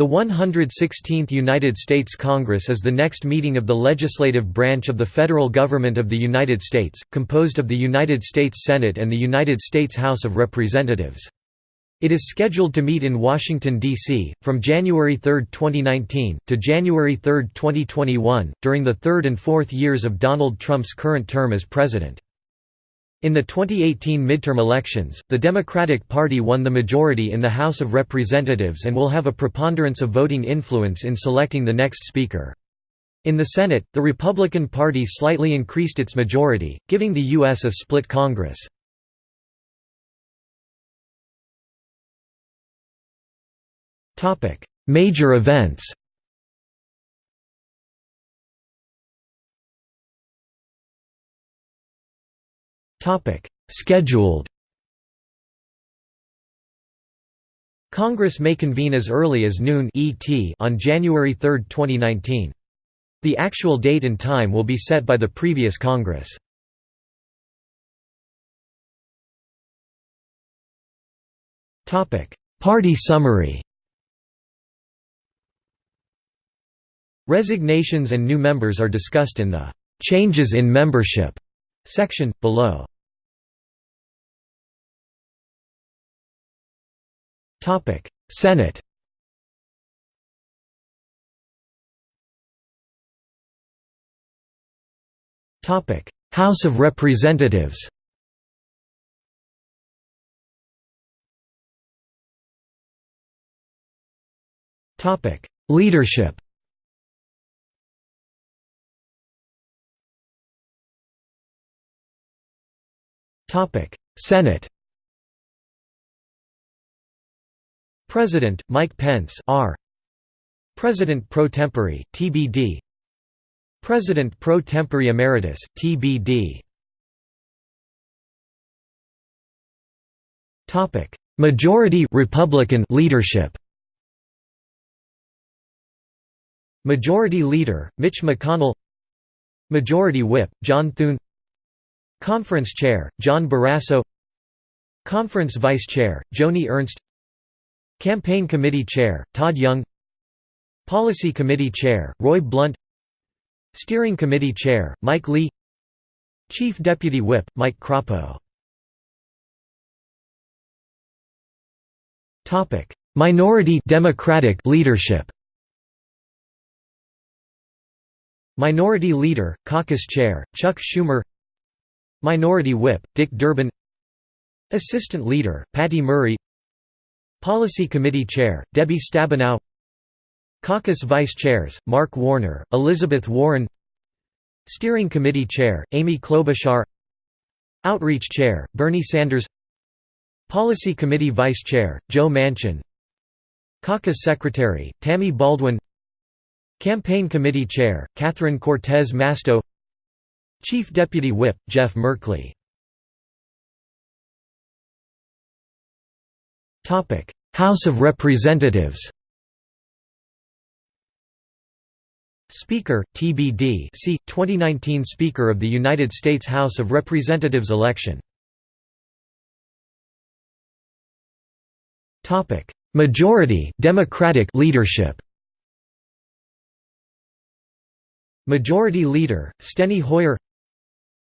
The 116th United States Congress is the next meeting of the legislative branch of the federal government of the United States, composed of the United States Senate and the United States House of Representatives. It is scheduled to meet in Washington, D.C., from January 3, 2019, to January 3, 2021, during the third and fourth years of Donald Trump's current term as president. In the 2018 midterm elections, the Democratic Party won the majority in the House of Representatives and will have a preponderance of voting influence in selecting the next Speaker. In the Senate, the Republican Party slightly increased its majority, giving the U.S. a split Congress. Major events Topic: Scheduled. Congress may convene as early as noon ET on January 3, 2019. The actual date and time will be set by the previous Congress. Topic: Party summary. Resignations and new members are discussed in the Changes in Membership section below. Topic: Senate. Topic: House of Representatives. Topic: Leadership. Topic: Senate. President, Mike Pence R. President pro tempore, TBD President pro tempore emeritus, TBD Topic. Majority Republican leadership Majority Leader, Mitch McConnell Majority Whip, John Thune Conference Chair, John Barrasso Conference Vice Chair, Joni Ernst Campaign Committee Chair, Todd Young. Policy Committee Chair, Roy Blunt. Steering Committee Chair, Mike Lee. Chief Deputy Whip, Mike Crapo. Minority Democratic leadership. Minority Leader, Caucus Chair, Chuck Schumer. Minority Whip, Dick Durbin. Assistant Leader, Patty Murray Policy Committee Chair, Debbie Stabenow. Caucus Vice Chairs, Mark Warner, Elizabeth Warren. Steering Committee Chair, Amy Klobuchar. Outreach Chair, Bernie Sanders. Policy Committee Vice Chair, Joe Manchin. Caucus Secretary, Tammy Baldwin. Campaign Committee Chair, Catherine Cortez Masto. Chief Deputy Whip, Jeff Merkley House of Representatives Speaker, TBD see, 2019 Speaker of the United States House of Representatives election. Majority Democratic leadership. Majority Leader, Steny Hoyer.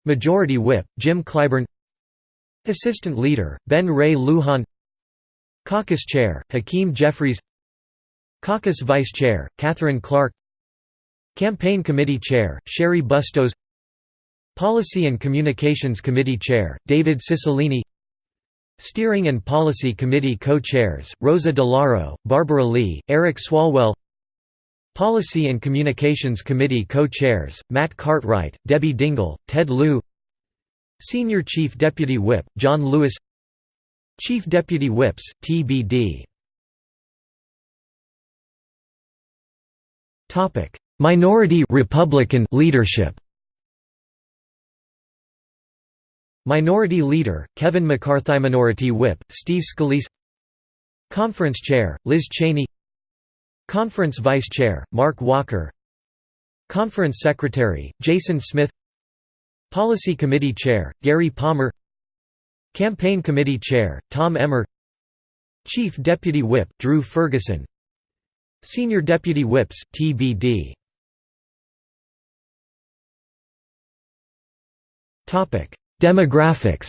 Majority Whip, Jim Clyburn. Assistant Leader, Ben Ray Lujan Caucus Chair, Hakeem Jeffries Caucus Vice Chair, Katherine Clark Campaign Committee Chair, Cheri Bustos Policy and Communications Committee Chair, David Cicilline Steering and Policy Committee Co-Chairs, Rosa DeLauro, Barbara Lee, Eric Swalwell Policy and Communications Committee Co-Chairs, Matt Cartwright, Debbie Dingell, Ted Lieu Senior Chief Deputy Whip, John Lewis Chief Deputy Whips, TBD Minority Republican leadership. Minority Leader, Kevin McCarthy Minority Whip, Steve Scalise. Conference Chair, Liz Cheney. Conference Vice Chair, Mark Walker. Conference Secretary, Jason Smith. Policy Committee Chair, Gary Palmer Campaign Committee Chair, Tom Emmer Chief Deputy Whip, Drew Ferguson Senior Deputy Whips, TBD Demographics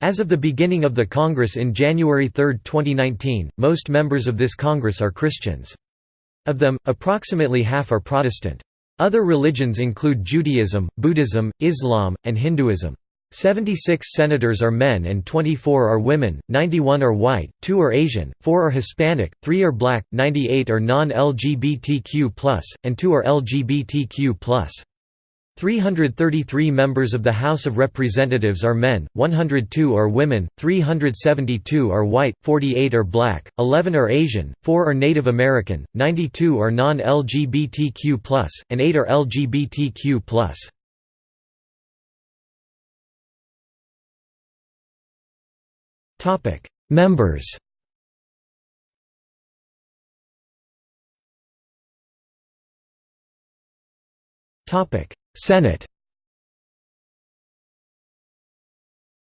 As of the beginning of the Congress in January 3, 2019, most members of this Congress are Christians. Of them, approximately half are Protestant. Other religions include Judaism, Buddhism, Islam, and Hinduism. 76 senators are men and 24 are women, 91 are white, 2 are Asian, 4 are Hispanic, 3 are black, 98 are non-LGBTQ+, and 2 are LGBTQ+. 333 members of the House of Representatives are men, 102 are women, 372 are white, 48 are black, 11 are Asian, 4 are Native American, 92 are non-LGBTQ+, and 8 are LGBTQ+. Members Topic Senate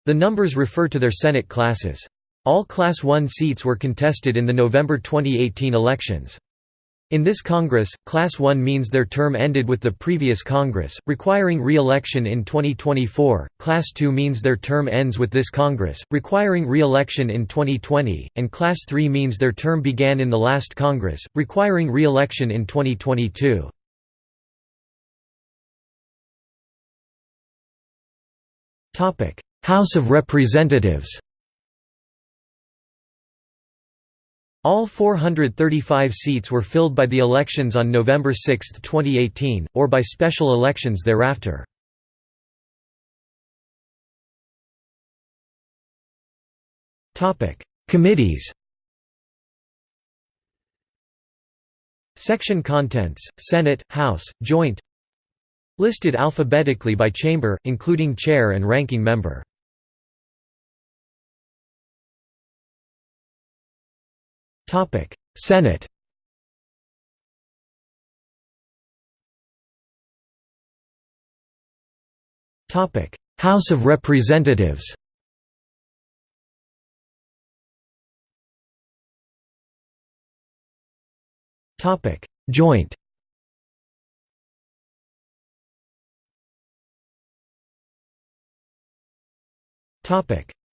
The numbers refer to their Senate classes. All Class 1 seats were contested in the November 2018 elections. In this Congress, Class 1 means their term ended with the previous Congress, requiring re-election in 2024, Class 2 means their term ends with this Congress, requiring re-election in 2020, and Class 3 means their term began in the last Congress, requiring re-election in 2022. House of Representatives All 435 seats were filled by the elections on November 6, 2018, or by special elections thereafter. Committees Section contents, Senate, House, Joint Listed alphabetically by chamber, including chair and ranking member. Senate. House of Representatives. Topic Joint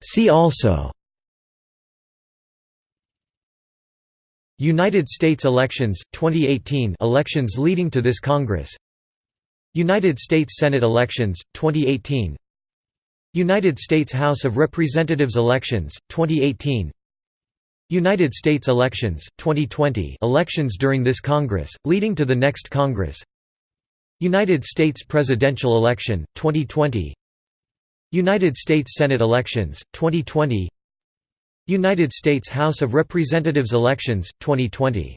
See also United States elections 2018 elections leading to this Congress United States Senate elections 2018 United States House of Representatives elections 2018 United States elections 2020 elections during this Congress leading to the next Congress United States presidential election 2020 United States Senate elections, 2020 United States House of Representatives elections, 2020